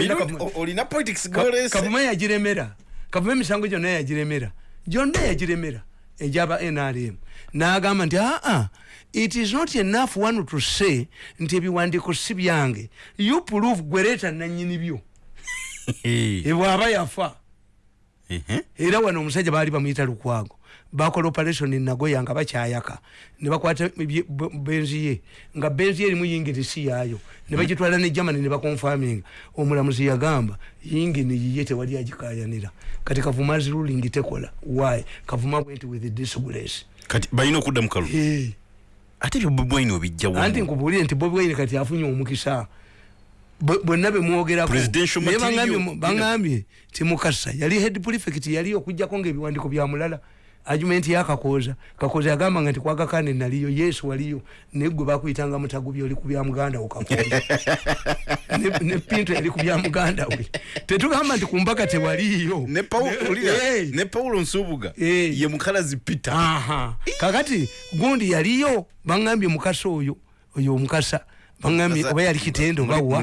kavuma yagiremera. Kavuma emisango gyonna yagiremera. Gyonna yagiremera egyaba nrm n'agamba nti aa it is not enough one to say nti ebiwandiiko si byange. You prove gwereeta nanyini byo. Ebwaba yafa. Era wano omusajja baali bamuyita lukwago bakola operation nagoya nga bakyayaka. Ne bakwata benzi ye. Nga benzi ye erimu yingirisi yaayo. Ne bagitwala ne germany ne bakonfaminga omulamuzi yagamba yingini yiye tewali agikayanira. Kati kavuma is ruling tekola. Why? Kavuma went with disgrace. Kati balina okudda mu kalu Eh, ate ebyo bobi wine obijjawo anti nkubuulire nti bobi wine kati afunye omukisa. Bwenna bemwogerako bangambye ti mukasa yali head prefect yali okujjako ngaebiwandiko bya mulala argument yakakooza kakooza yagamba nga nti kwagakane naliyo yesu waliyo. Naye gwe bakuyitanga mutagubi oli ku bya muganda wo kakooza Ne- pinto yali ku bya muganda we. Tetugamba nti kumbaka tewaliyo. Ne paulo nsubuga ye mukalazi peter. Kakati gundi yaliyo bangambye mukasa oyo oyo omukasa. Mukasa- oba yali kitendo bawa.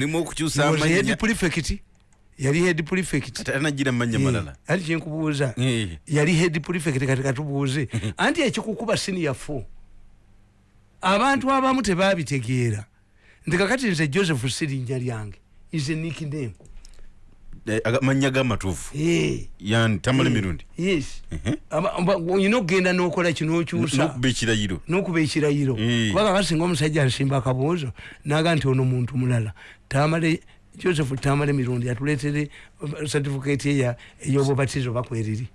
head prefect yali head prefect. Ate anagira manya malala ali kyenkubuuza Eh. yali head prefect kati katubuuze. Anti ekikukuba siniya fo abantu abamu tebabitegeera nti kakati nze joseph sirinnya lyange is a nickname. Eh, aga- mannya gamatuufu Eh, yani tamala eh, emirundi. Yes. Mhm. Aba- aba- olina okugenda nokola kinokyusa nokuba ekirayiro. Nokuba ekirayiro. Eh. kubanga kasinga omusajja asimba akaboozo naga nti ono muntu mulala. Tamale joseph tamale emirundi atuleetere certificate eya ey'obubatizo bakweriri.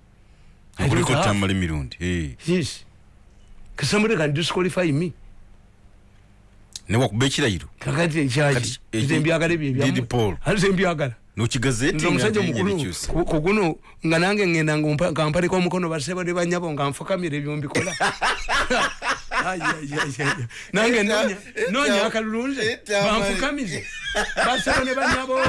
Kuliko tamala emirundi Eh. yes. Somebody can disqualify me? Newakuba ekirayiro kakati ekyaki nze mbyagala ebyo ate mbyagala nokigazeti nze omusajja omukulu ku- ku guno nga nange ngenda nga nga mpalika omukono basebo ne banyabo nga nfukamira ebyo mbikola. Nange nonya- akalulu nze banfukamize basebo ne banyabo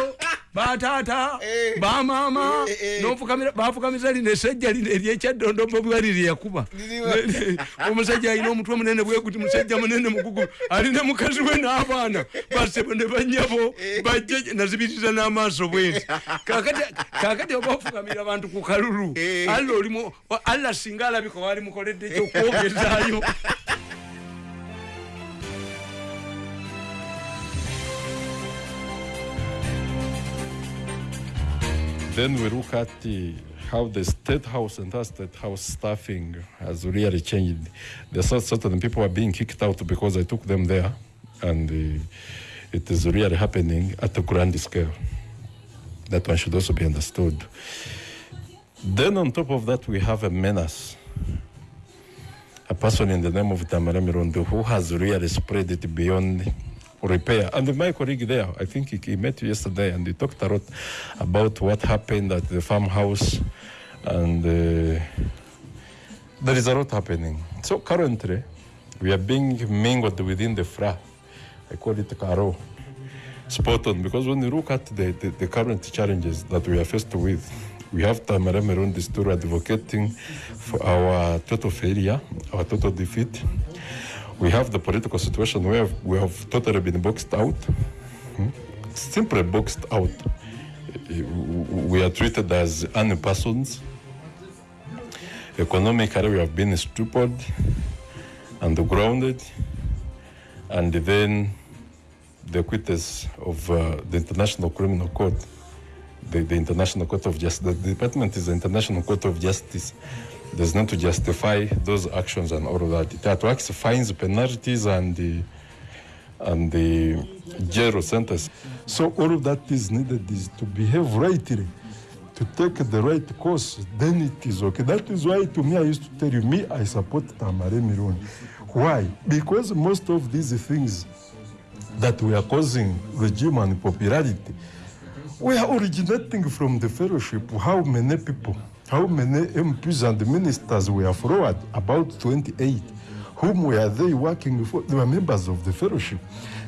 bataata Eh. bamama Eh, eh. bafukamiza lino esajja lino eryekyadondombo bwali lyeyakuba Liriwa. omusajja alina omutwe munene bweguti musajja munene mugugu alina mukazi we n'abaana basebo ne banyabo bajje nazibiriza n'amaaso bweti kakati oba ofukamira abantu ku kalulu alla singa alabika wali mukoledde kyokwogezaayo Then we look at the, how the state house and our state house staffing has really changed. There's cer- certain people are being kicked out because I took them there, and uh, it is really happening at a grand scale. That one should also be understood. Then on top of that, we have a menace. A person in the name of Tamara Mirondo who has really spread it beyond repair. And my colleague there, I think he, he met you yesterday and he talked a lot about what happened at the farmhouse. And uh, there is a lot happening. So currently, we are being mingled within the FRA. I call it Karo. Spot on, because when you look at the, the, the current challenges that we are faced with, we have Tamara Meron still advocating for our total failure, our total defeat. We have the political situation where we have totally been boxed out, hmm? simply boxed out. We are treated as unpersons. Economically, we have been stupid and grounded, and then the quitters of uh, the International Criminal Court, the, the International Court of Justice. The department is the International Court of Justice. There's not to justify those actions and all of that. It attracts fines, penalties, and the and the jail sentence. So all of that is needed is to behave rightly, to take the right course. Then it is okay. That is why to me I used to tell you, me I support Tamare Mironi. Why? Because most of these things that we are causing regime and popularity, we are originating from the fellowship. How many people, how many MPs and ministers were forward? About 28. Whom were they working for? They were members of the fellowship.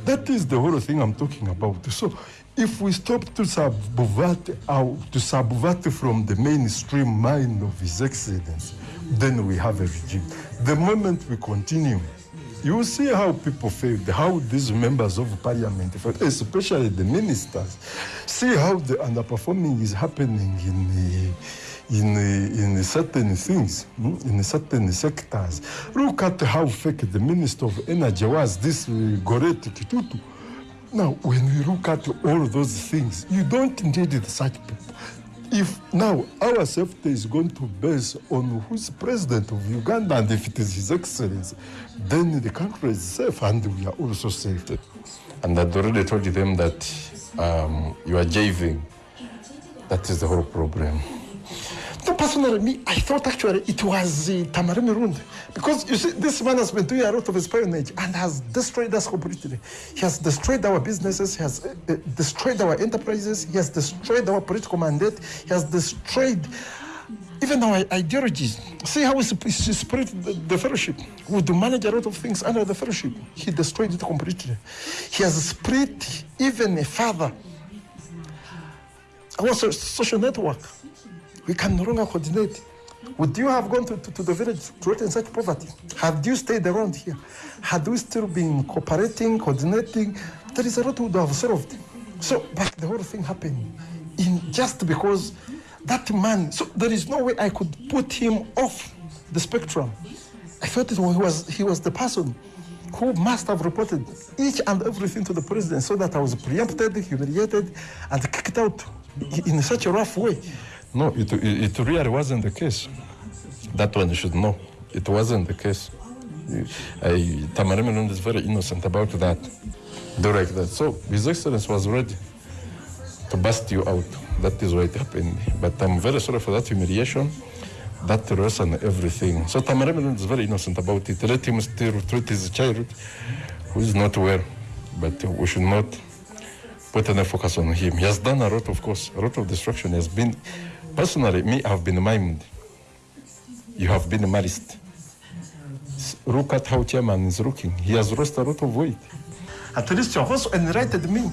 That is the whole thing I'm talking about. So if we stop to subvert to subvert from the mainstream mind of His Excellency, then we have a regime. The moment we continue, you see how people failed, how these members of parliament especially the ministers. See how the underperforming is happening in the, in, in certain things, hmm, in certain sectors. Look at how fake the Minister of Energy was, this uh, Goreti Kitutu. Now, when we look at all those things, you don't need such people. If now our safety is going to base on who's president of Uganda and if it is His Excellency, then the country is safe and we are also safe. And I'd already told you them that um, you are jiving. That is the whole problem. So personally, me, I thought actually it was uh, Tamari Mirund. Because you see, this man has been doing a lot of espionage and has destroyed us completely. He has destroyed our businesses, he has uh, uh, destroyed our enterprises, he has destroyed our political mandate, he has destroyed even our ideologies. See how he spread the, the fellowship. We do manage a lot of things under the fellowship. He destroyed it completely. He has spread even further our so- social network. We can no longer coordinate. Would you have gone to, to, to the village to threaten such poverty? Had you stayed around here? Had we still been cooperating, coordinating? There is a lot we would have solved. So, but the whole thing happened in just because that man. So there is no way I could put him off the spectrum. I felt it was he was the person who must have reported each and everything to the president so that I was preempted, humiliated, and kicked out in such a rough way. No, it, it, it really wasn't the case. That one you should know. It wasn't the case. I, Tamara is very innocent about that. Like that. So His Excellency was ready to bust you out. That is why it happened. But I'm very sorry for that humiliation, that loss and everything. So Tamara is very innocent about it. Let him still treat his child who is not well. But we should not put any focus on him. He has done a lot, of course, a lot of destruction. He has been, personally, me, I have been maimed. You have been marist. Look at how chairman is looking. He has lost a lot of weight. At least you have also enlightened me.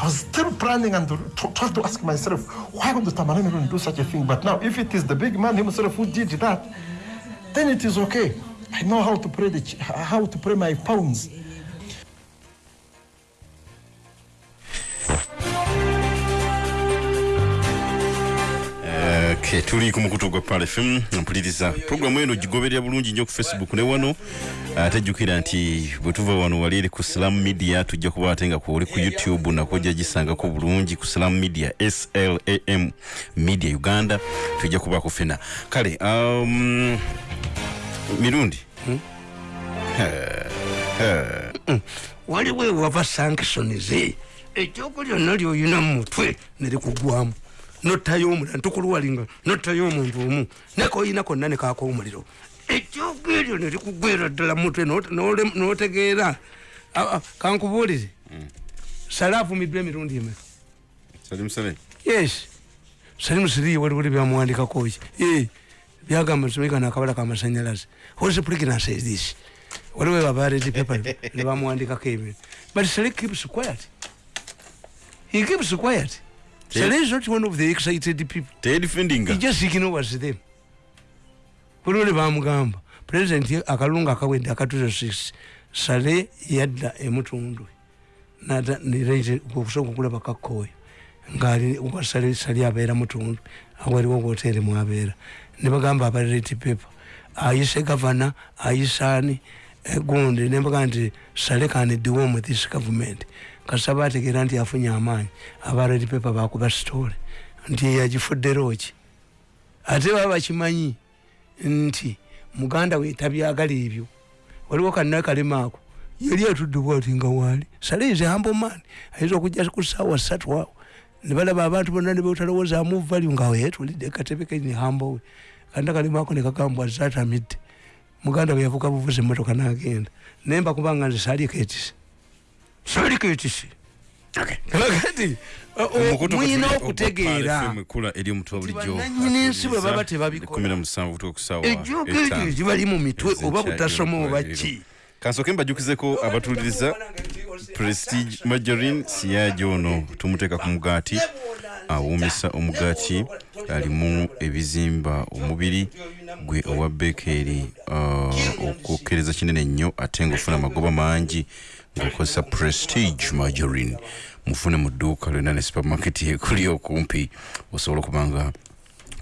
I was still planning and trying to ask myself, why would the Tamarani do such a thing? But now, if it is the big man himself who did that, then it is okay. I know how to pray the, how to pray my pounds. Tuli ku mukutu gwa pal fm mpuliriza puroguramu eno gigoberera bulungi nnyo ku facebook ne wano. Ate jjukira nti bwe tuva wano wali eri ku slam media tujja kuba ate nga kwoli ku youtube nakwo ojja gisangako bulungi ku slam media slam media uganda tujja kubaako fena. Kale um, mirundi? Waliwo ewava sanctions ekyoko lyonna lyoyina mu mutwe nerikugwamu nottayo omulala ntukuluwalinga nottayo omuntu omu nekoyina konna nekaka omuliro. Ekyoko eryo nerikugwera ddala mutwe notegeera. Kankubuulire. Sale avumiddwa emirundi eme salim salem yes. Salimu siriye waliwo byamuwandikako ki? Eh, byagamba nsomekana akabala kamasanyalaze what is pregnancy is this? Waliwo abaredi paper nebamuwandikako ebintu. But sale keeps quiet he keeps quiet sale is not one of the excited people he tedifendinga just ignores them waliwo ne bamugamba president akalungu akawedde akatuzo 6 sale yadda emutundu okusobola okulaba kakkoyo ngaali wasale sali abeera mutundu awaliwo woteeri mwabeera nebagamba abareti paper ayise gavana ayisaani gundi. Nebaga nti sale kaniddiwomu this government kasaba ategeera nti afunye amaanyi. Abareti paper bakuba sitole nti yagifudderoki ate baba bakimanyi nti muganda we tabyagala ebyo. Waliwo kanna kalema ako yali atuddebwa ati nga waali. A humble man. Ayinza okujja ku saawa ssatu awo. Ne balaba abantu bonna ne betalowoozamu value nga yetulidde katebe keni hambo we kanna kalema ako ne kagambwa zatamidde muganda we yavuga buvuzi emmotoka n'agenda. Naye mbakubanga nze saali ketisi saali ketisi kakati muyina okutegeera ekula eri omutwe bulijjo bannannyini nsi bwe baba tebabikola 17 butuuka ku ssaawa ejjooka eryo egibali mu mitwe oba butasoma oba ki kansooke mbajjukizeko abatuliriza prestige majorin siyaji ono tumuteeka ku mugaati awuumisa omugaati alimu ebizimba omubiri gwe owa bekeri okwokereza kinene nnyo ate ngaofuna amagoba mangi ngaokozesa prestige majorin mufune mu dduuka lyonna ne supermarket ekuli okumpi. Osobola okuba nga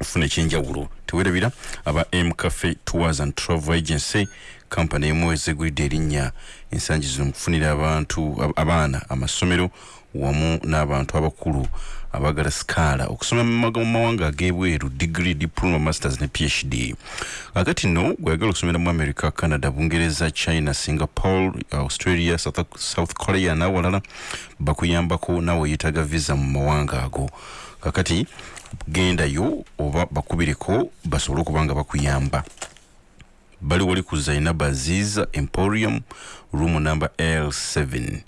ofuna ekyenjawulo tewerabira aba m cafe tours and travel agency kampani emu ezegulidde erinnya. Ensangi zino mukufunira abantu ab- abaana amasomero wamu n'abantu abakulu abagala sikaala okusoma mu mawanga ag'ebweru degree diploma masters ne phd kakati nno gweyagala okusomera mu america canada bungereza china singapore australia south, south korea n'awalala bakuyambako nawe oyetaga visa mu mawanga ago. Kakati gendayo oba bakubireko basobole okuba nga bakuyamba. Bali wali ku zainab aziza emporium room number l7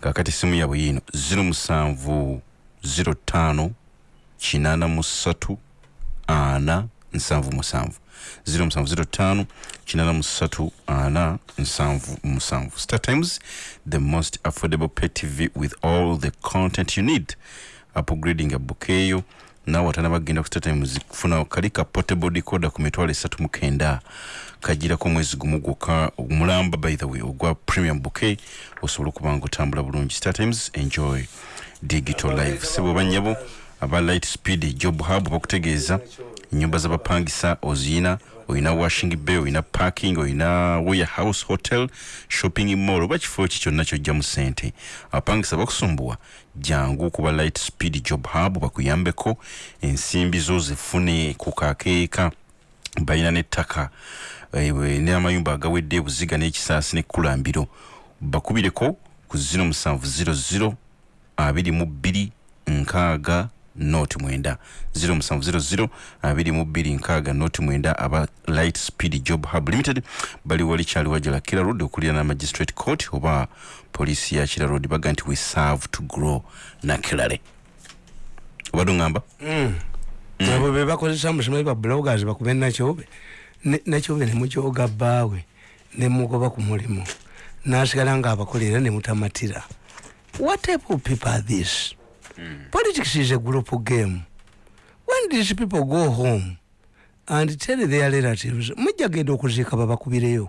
kakati simu yabwe yino 07 05 83 ana 77 0705 83 ana 77 star times the most affordable pay tv with all the content you need upgrading a bukeyo nawe atana bagenda ku startimes kufuna kali ka portable decoder ku mitwalo esatu mukenda kagirako omwezi gumu gwokka omulamba by the way ogwa premium bouquet osobola okuba nga otambula bulungi startimes enjoy digital life. Sebo banyabo aba light speed job hub bakutegeeza nyumba zabapangisa oziyina oyina washing bay oyina parking oyina warehouse hotel shopping mall oba kifo ki kyonna kyojja mu sente abapangisa bakusumbuwa jangu kuba light speed job hub bakuyambeko ensimbi zo zifune ku kakeeka balina n'ettaka. Eh, n'amayumba agawedde ebuziga n'ekisaasi n'ekkulambiro bakubireko ku 0700 abiri mu bbiri nkaaga noti mwenda. 0700 abiri mu bbiri nkaaga noti mwenda. Aba light speed job hub limited bali wali kyali wajala kira road okulira na magistrate court oba poliisi ya kira road. Baga nti we serve to grow nakirale obadde oŋŋamba abo be bakozesa musomaji ba bloggers bakube nakyobe nakyobe nemukyoga bbaawe nemugoba ku mulimu nasigala nga abakolera nemutamatira what type of people are this politics is a group game. When these people go home and tell their relatives mujja genda okuziika babakubireyo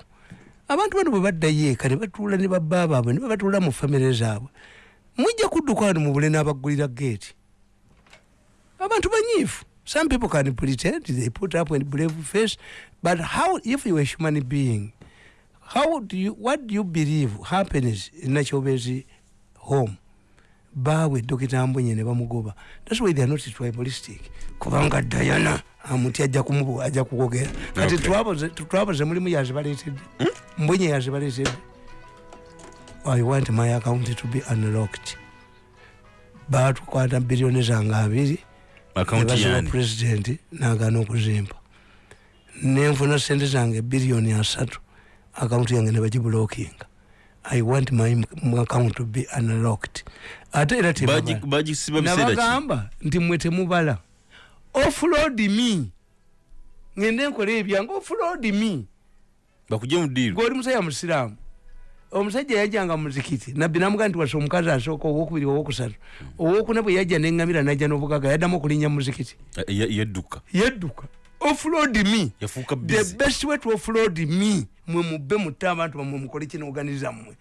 abantu bano bwe baddayo eka ne batuula ne babba baabwe ne babatuula mu famire zaabwe. Mujja kudduka wano mu bule n'abaggulira geeti abantu banyiifu. Some people can pretend they put up a brave face but how if you a human being how do you what do you believe happens in nakyobezi home. Baawe dokita mbonye ne bamugoba. Thats why they are not tribalistic. Kubanga diana amuti ajja kumubu ajja kukogera. Kati twaboze mulimu yazibaletedde mbonye yazibaletedde i want my account to be unlocked. Batukwata biliyoni zange abiri. Yani pulezidenti nagana okuzimba. Nenfuna sente zange biliyoni asatu. Akaunti yange nebagibulokinga i want my m- account to be unlocked. Ate era nabagamba nti mwe temubala offload me. Ngende enkola ebyange offload me. Bakujje mu diiru gweoli musajja musiraamu. Omusajja yajjanga muzikiti. Nabbi namugaa nti wasa omukazi asooka owokubiri owokusatu. Owokuna bwe yajja neŋŋamira najja n'obugaga yaddamu okulinnya muzikiti. Eh, yadduka yadduka offload me. The best way to offload me mwe mubbe mutte abantu bamwe mukole kinoganiza mmwe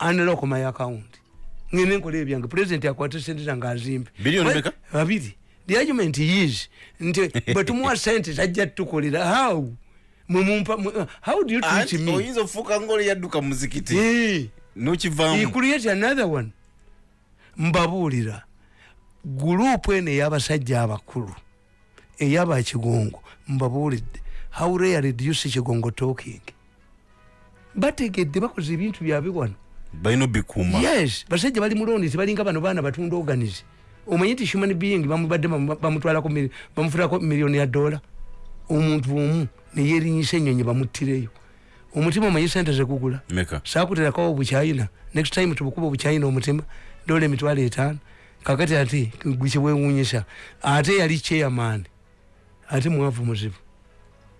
unlock my account. Ngende nkola ebyange. President akwate sente zange azimbe babiri. The argument is nti bwe tumuwa sente tajja tukolera how? Mwemumpa mwe- how do you treat me? oyinza ofuuka ngaoli yadduka mu muzikiti? Eh. nokivaamu? Create another one. Mbabuulira. Gurupu eno ey'abasajja abakulu ey'abakigongo mbabuulidde. How rare do you see kigongo talking bategedde bakoze ebintu byabwe wano. Balina obikuuma yes basajja bali mulondi tebalinga bano baana batunda organize omanyi nti human being bamubadde bamu- bamutwalako mili- bamufulako miliyoni ya dola? Omuntu omu neyerinyisa enyonyi bamuttireyo. Omutima omanyi sente zekugula sakuterakawo obukyayina next time tubukuba obukyayina omutima dola emitwalo etaano. Kakati ate gwekiwewunyisa ate yali chairman ate mwavu muzibu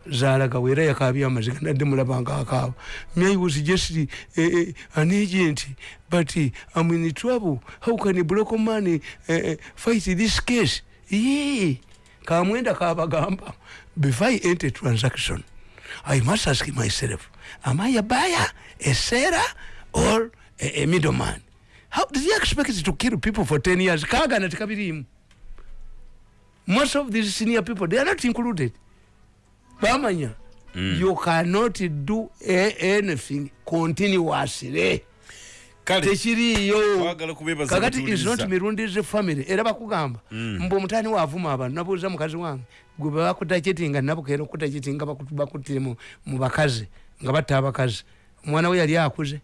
zalagawo era yakabya amaziga nadde mulabanga akaaba myai was just uh, uh, an agent but uh, i'm in trouble. How can a block man uh, uh, fight this case? Ye kamwenda kabagamba before i enter transaction i must ask myself am i a buyer a seller or a, a middleman? How did you expect to kill people for 10 years? Kagana tikabirimu most of these senior people they are not included bamanya. Mm. you cannot do anything continuously. Kale tekiriyo twagala kubeebaza kakati is not mirundize family. Era bakugamba mbu omutani waavuma abantu nabuuza mukazi wange gwe bebakutakitinga nabukeera okutakitinga bakutire mu bakazi nga batta abakazi. Omwana we yali akuze.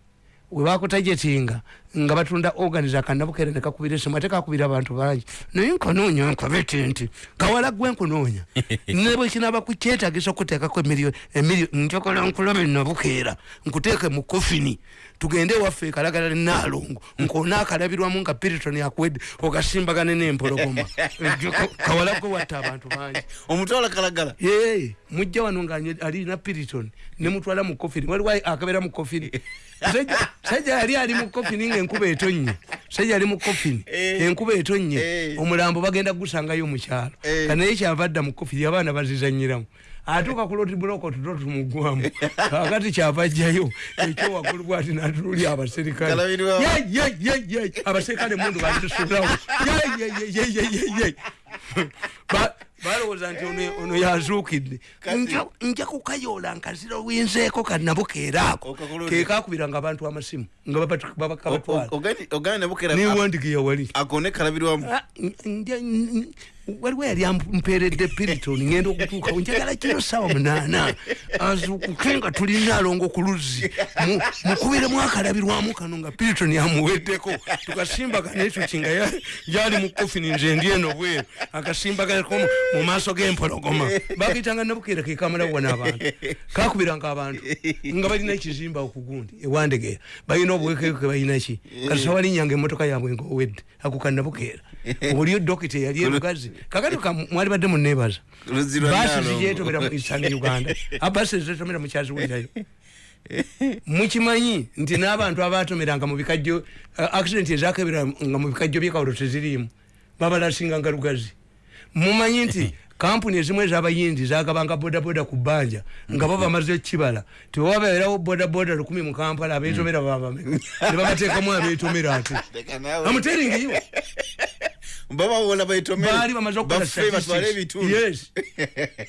Webakutajetinga nga batunda organize akanabukere nekakubira esimu ate kakubira abantu bangi. Naye nkonoonya nkabete nti kawala gwe nkonoonya nebwekinaba kukyetagisa okuteekako emiliyoni njokola nkulabe nabukeera nkuteeke mu kofini tugende ewaffe ekalagala nenaalongo nkonaakalabirwamu nga piriton akwedde ogasimbagane n'empologoma. Kawala gwe watta abantu bangi. Omutwala kalagala? Ye mujja wano nga anye- alina piriton nemutwala mu kofini waliwo akabeera mu kofini Sajja- yali ali mu kofini ngaenkuba etonye sajja yali mu kofini Eh. enkuba etonye Eh. omulambo bagenda gusangayo mukyalo Eh. kanaye kyava adda mu kofini abaana bazizanyiramu atuuka ku loti buloko tuto tumugwamu kakati kyava ajjayo ekyowaggulu bwati natululi abaserikale abaserikale mundu batusulawo balowooza nti ono- ono yazuukidde. Nja- kukayoola nkazira winzeeko kanabukeeraako Okakulonde. kekakubiranga abantu amasimu nga babakabatwala niwandikiya wali. akone waliwo yali ampeeredde piriton ngenda okutuukawo njagala kiro sawa munaana? Azukuke nga tulina alongo ku luzzi Mu- mukubiremu akalabirwamu kano nga piriton amuweddeko tukasimbagane tuki nga ya- yali mu kofini nze ndi eno bweru. Akasimbaganeko mu- maaso g'empologoma. Bakitanga nabukeera kekamalawo n'abantu. Kakubiranga abantu. Nga balina ekizimba okugundi ewandegeya balina obuwekeke balinaki kati sawalinyanga emotoka yabwe ngaowedde akukanabukeera oliyo dokita eyali erugazi kakati ka- mwali badde lwa basi zijetobera mu isanga uganda. Abasi zizetomera mukyaziwulirayo mukimanyi nti n'abantu abatomeranga mu bikajjo uh, accident ezakebera nga mu bikajjo byekawulo teziriimu babalasinganga lugazi mumanyi nti kampuni ezimu ezabayindi zagabanga bodaboda ku bbanja nga bo bamaze kibala. Tewababeerawo bodaboda lukumi mu kampala abetomera nebabateekamu abetomera ate. Amuteringiyo baba bola baitomere baali bamaze okukola bafe batwale ebitundu Yes.